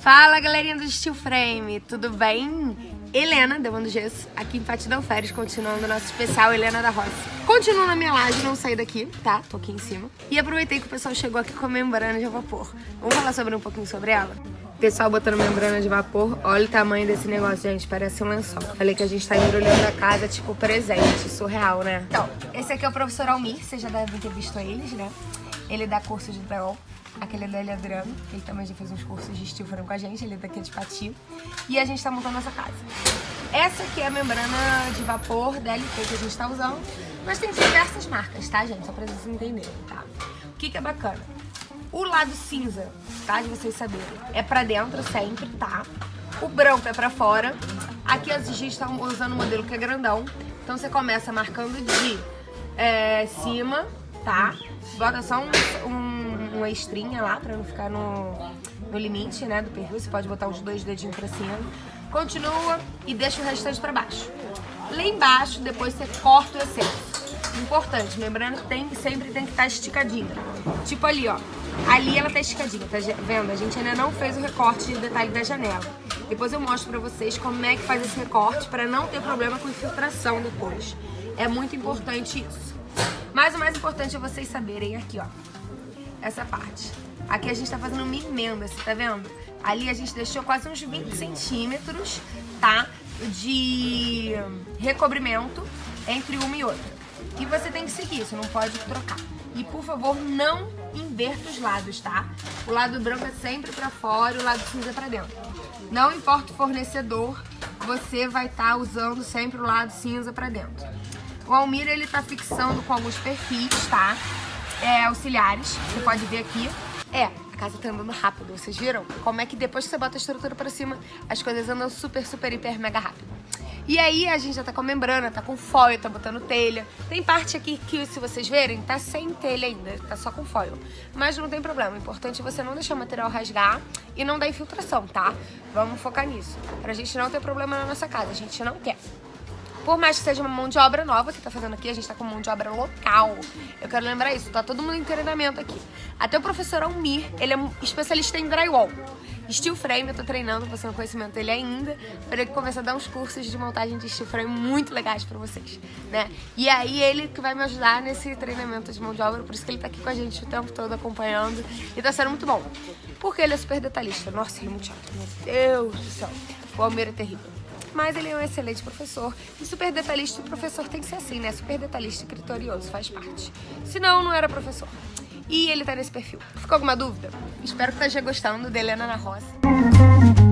Fala galerinha do Steel Frame, tudo bem? Helena, Demando Gesso, aqui em Fatidão Férias, continuando o nosso especial Helena da Roça. Continuo na minha laje, não saí daqui, tá? Tô aqui em cima. E aproveitei que o pessoal chegou aqui com a membrana de vapor. Vamos falar sobre um pouquinho sobre ela? Pessoal botando membrana de vapor, olha o tamanho desse negócio, gente, parece um lençol. Falei que a gente tá embrulhando a casa, tipo, presente, surreal, né? Então, esse aqui é o professor Almir, vocês já devem ter visto eles, né? Ele dá curso de drywall. Aquele é da Adriano, ele também já fez uns cursos de frame com a gente, ele é daqui de Pati. E a gente tá montando essa casa. Essa aqui é a membrana de vapor DLP que a gente tá usando, mas tem diversas marcas, tá, gente? Só pra vocês entenderem, tá? O que que é bacana? O lado cinza, tá? De vocês saberem, é pra dentro sempre, tá? O branco é pra fora. Aqui a gente está usando um modelo que é grandão. Então você começa marcando de é, cima, tá? Bota só um, um, uma estrinha lá pra não ficar no, no limite, né, do perfil. Você pode botar os dois dedinhos pra cima. Continua e deixa o restante pra baixo. Lá embaixo, depois você corta o excesso. Importante, membrana tem, sempre tem que estar tá esticadinha. Tipo ali, ó. Ali ela tá esticadinha, tá vendo? A gente ainda não fez o recorte de detalhe da janela. Depois eu mostro pra vocês como é que faz esse recorte pra não ter problema com infiltração depois. É muito importante isso. Mas o mais importante é vocês saberem aqui, ó. Essa parte. Aqui a gente tá fazendo uma emenda, você tá vendo? Ali a gente deixou quase uns 20 centímetros, tá? De recobrimento entre uma e outra. E você tem que seguir, você não pode trocar. E por favor, não inverta os lados, tá? O lado branco é sempre pra fora e o lado cinza é pra dentro. Não importa o fornecedor, você vai estar tá usando sempre o lado cinza pra dentro. O Almir, ele tá fixando com alguns perfis, tá? É, auxiliares, você pode ver aqui. É, a casa tá andando rápido, vocês viram? Como é que depois que você bota a estrutura pra cima, as coisas andam super, super, hiper, mega rápido. E aí a gente já tá com membrana, tá com foil, tá botando telha. Tem parte aqui que, se vocês verem, tá sem telha ainda, tá só com foil. Mas não tem problema, o importante é você não deixar o material rasgar e não dar infiltração, tá? Vamos focar nisso, pra gente não ter problema na nossa casa, a gente não quer. Por mais que seja uma mão de obra nova que tá fazendo aqui, a gente tá com mão de obra local. Eu quero lembrar isso, tá todo mundo em treinamento aqui. Até o professor Almir, ele é especialista em drywall. Steel frame, eu tô treinando, você não conhecimento dele ainda, para ele começar a dar uns cursos de montagem de steel frame muito legais pra vocês, né? E aí ele que vai me ajudar nesse treinamento de mão de obra, por isso que ele tá aqui com a gente o tempo todo acompanhando e tá sendo muito bom. Porque ele é super detalhista. Nossa, ele é muito chato, meu Deus do céu. O Almir é terrível mas ele é um excelente professor. E super detalhista, o professor tem que ser assim, né? Super detalhista e criterioso, faz parte. Senão, não era professor. E ele tá nesse perfil. Ficou alguma dúvida? Espero que esteja gostando de Helena na Roça.